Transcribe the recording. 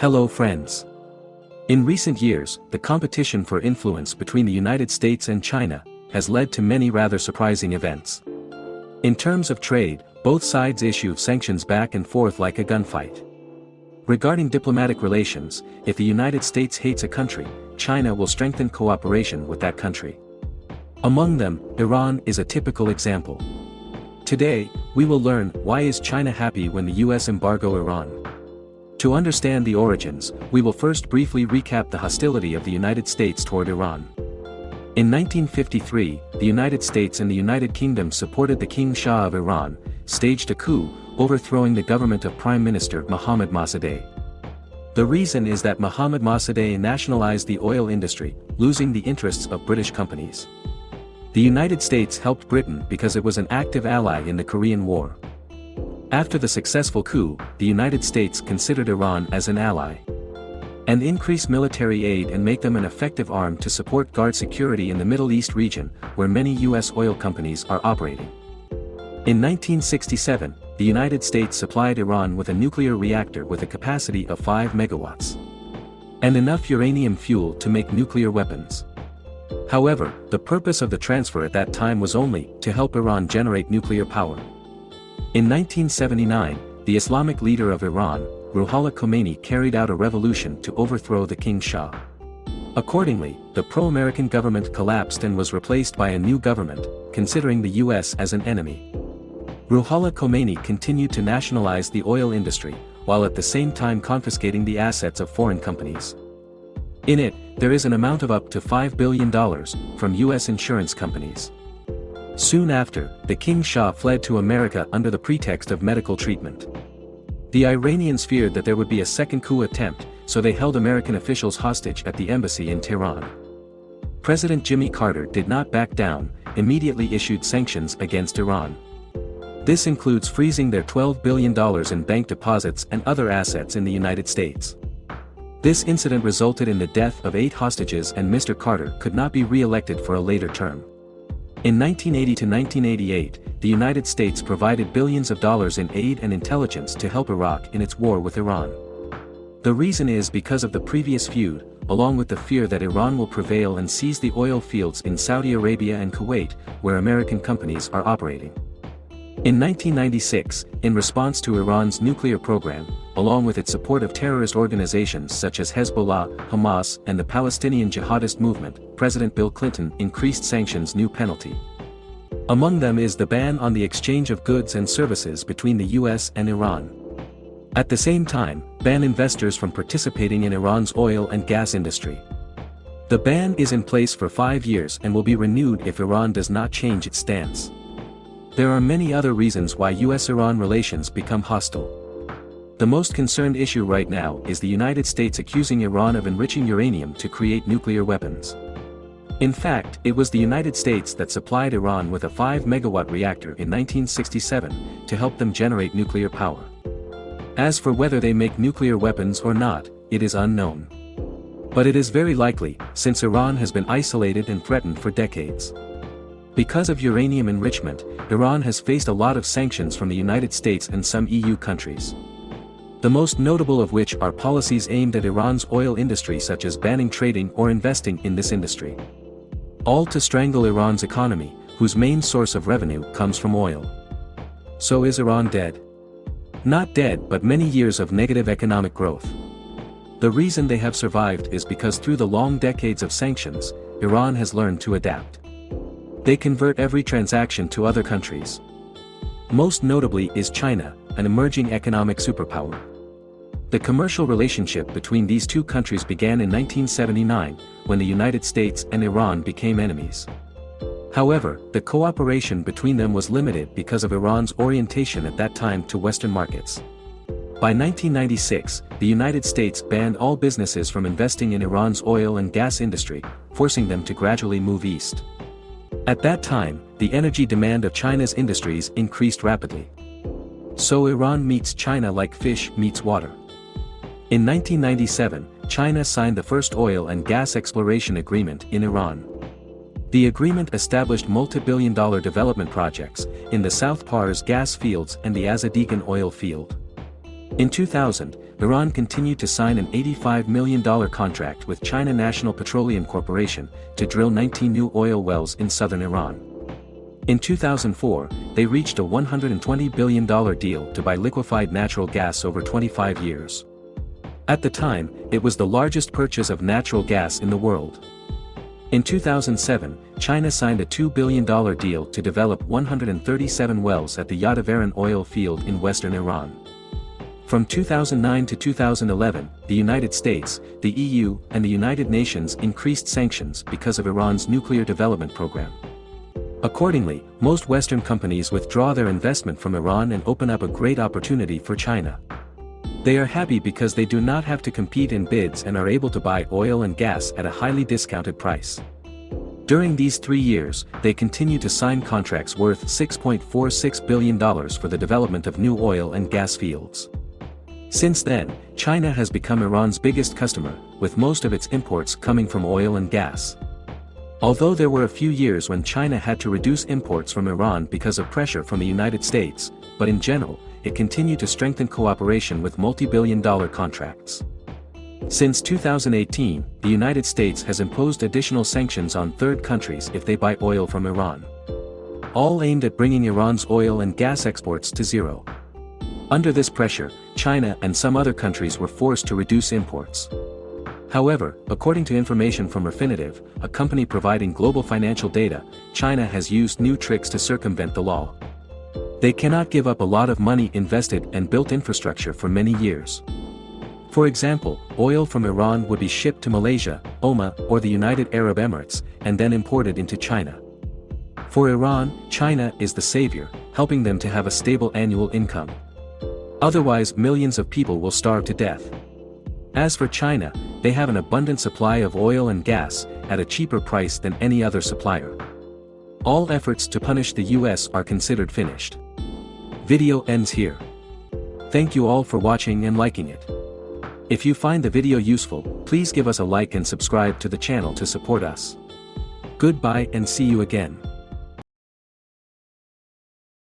Hello friends. In recent years, the competition for influence between the United States and China has led to many rather surprising events. In terms of trade, both sides issue sanctions back and forth like a gunfight. Regarding diplomatic relations, if the United States hates a country, China will strengthen cooperation with that country. Among them, Iran is a typical example. Today, we will learn why is China happy when the US embargo Iran. To understand the origins, we will first briefly recap the hostility of the United States toward Iran. In 1953, the United States and the United Kingdom supported the King Shah of Iran, staged a coup, overthrowing the government of Prime Minister Mohammad Mossadegh. The reason is that Mohammad Mossadegh nationalized the oil industry, losing the interests of British companies. The United States helped Britain because it was an active ally in the Korean War. After the successful coup, the United States considered Iran as an ally. And increase military aid and make them an effective arm to support guard security in the Middle East region, where many U.S. oil companies are operating. In 1967, the United States supplied Iran with a nuclear reactor with a capacity of 5 megawatts. And enough uranium fuel to make nuclear weapons. However, the purpose of the transfer at that time was only to help Iran generate nuclear power. In 1979, the Islamic leader of Iran, Ruhollah Khomeini carried out a revolution to overthrow the King Shah. Accordingly, the pro-American government collapsed and was replaced by a new government, considering the US as an enemy. Ruhollah Khomeini continued to nationalize the oil industry, while at the same time confiscating the assets of foreign companies. In it, there is an amount of up to $5 billion from U.S. insurance companies. Soon after, the King Shah fled to America under the pretext of medical treatment. The Iranians feared that there would be a second coup attempt, so they held American officials hostage at the embassy in Tehran. President Jimmy Carter did not back down, immediately issued sanctions against Iran. This includes freezing their $12 billion in bank deposits and other assets in the United States. This incident resulted in the death of eight hostages and Mr. Carter could not be re-elected for a later term. In 1980 to 1988, the United States provided billions of dollars in aid and intelligence to help Iraq in its war with Iran. The reason is because of the previous feud, along with the fear that Iran will prevail and seize the oil fields in Saudi Arabia and Kuwait, where American companies are operating. In 1996, in response to Iran's nuclear program, along with its support of terrorist organizations such as Hezbollah, Hamas, and the Palestinian jihadist movement, President Bill Clinton increased sanctions new penalty. Among them is the ban on the exchange of goods and services between the US and Iran. At the same time, ban investors from participating in Iran's oil and gas industry. The ban is in place for five years and will be renewed if Iran does not change its stance. There are many other reasons why US-Iran relations become hostile. The most concerned issue right now is the United States accusing Iran of enriching uranium to create nuclear weapons. In fact, it was the United States that supplied Iran with a 5-megawatt reactor in 1967 to help them generate nuclear power. As for whether they make nuclear weapons or not, it is unknown. But it is very likely, since Iran has been isolated and threatened for decades. Because of uranium enrichment, Iran has faced a lot of sanctions from the United States and some EU countries. The most notable of which are policies aimed at Iran's oil industry such as banning trading or investing in this industry. All to strangle Iran's economy, whose main source of revenue comes from oil. So is Iran dead? Not dead but many years of negative economic growth. The reason they have survived is because through the long decades of sanctions, Iran has learned to adapt. They convert every transaction to other countries. Most notably is China, an emerging economic superpower. The commercial relationship between these two countries began in 1979, when the United States and Iran became enemies. However, the cooperation between them was limited because of Iran's orientation at that time to Western markets. By 1996, the United States banned all businesses from investing in Iran's oil and gas industry, forcing them to gradually move east. At that time, the energy demand of China's industries increased rapidly. So Iran meets China like fish meets water. In 1997, China signed the first oil and gas exploration agreement in Iran. The agreement established multi-billion dollar development projects in the South Pars gas fields and the Azadegan oil field. In 2000, Iran continued to sign an $85 million contract with China National Petroleum Corporation to drill 19 new oil wells in southern Iran. In 2004, they reached a $120 billion deal to buy liquefied natural gas over 25 years. At the time, it was the largest purchase of natural gas in the world. In 2007, China signed a $2 billion deal to develop 137 wells at the Yadavaran oil field in western Iran. From 2009 to 2011, the United States, the EU, and the United Nations increased sanctions because of Iran's nuclear development program. Accordingly, most Western companies withdraw their investment from Iran and open up a great opportunity for China. They are happy because they do not have to compete in bids and are able to buy oil and gas at a highly discounted price. During these three years, they continue to sign contracts worth $6.46 billion for the development of new oil and gas fields. Since then, China has become Iran's biggest customer, with most of its imports coming from oil and gas. Although there were a few years when China had to reduce imports from Iran because of pressure from the United States, but in general, it continued to strengthen cooperation with multi-billion dollar contracts. Since 2018, the United States has imposed additional sanctions on third countries if they buy oil from Iran. All aimed at bringing Iran's oil and gas exports to zero. Under this pressure, China and some other countries were forced to reduce imports. However, according to information from Refinitiv, a company providing global financial data, China has used new tricks to circumvent the law. They cannot give up a lot of money invested and built infrastructure for many years. For example, oil from Iran would be shipped to Malaysia, Oman, or the United Arab Emirates, and then imported into China. For Iran, China is the savior, helping them to have a stable annual income. Otherwise millions of people will starve to death. As for China, they have an abundant supply of oil and gas, at a cheaper price than any other supplier. All efforts to punish the US are considered finished. Video ends here. Thank you all for watching and liking it. If you find the video useful, please give us a like and subscribe to the channel to support us. Goodbye and see you again.